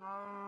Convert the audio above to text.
No.